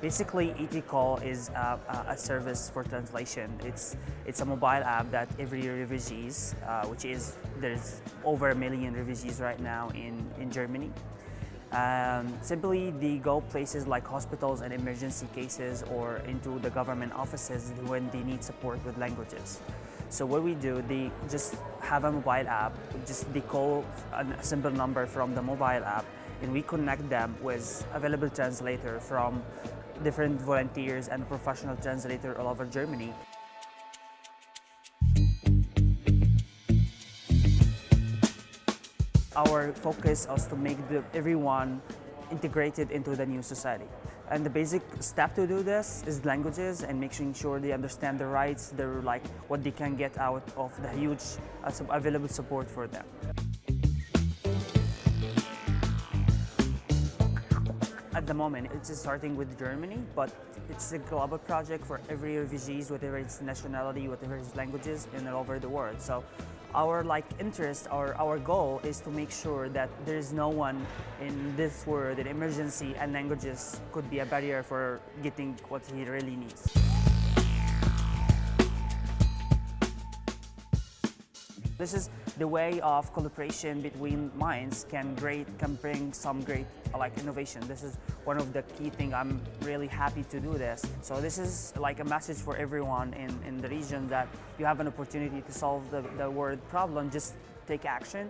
Basically, ETCall is a, a, service for translation. It's it's a mobile app that every refugees, uh, which is there's over a million refugees right now in in Germany. Um, simply, they go places like hospitals and emergency cases or into the government offices when they need support with languages. So what we do, they just have a mobile app, just they call a simple number from the mobile app and we connect them with available translator from different volunteers and professional translators all over Germany. Our focus is to make the, everyone integrated into the new society. And the basic step to do this is languages and making sure they understand the rights, their like what they can get out of the huge uh, available support for them. At the moment, it's starting with Germany, but it's a global project for every refugees, whatever its nationality, whatever its languages, and all over the world. So our like interest or our goal is to make sure that there is no one in this world that emergency and languages could be a barrier for getting what he really needs. This is the way of collaboration between minds can great can bring some great like innovation. This is one of the key things. I'm really happy to do this. So this is like a message for everyone in, in the region that you have an opportunity to solve the, the world problem, just take action.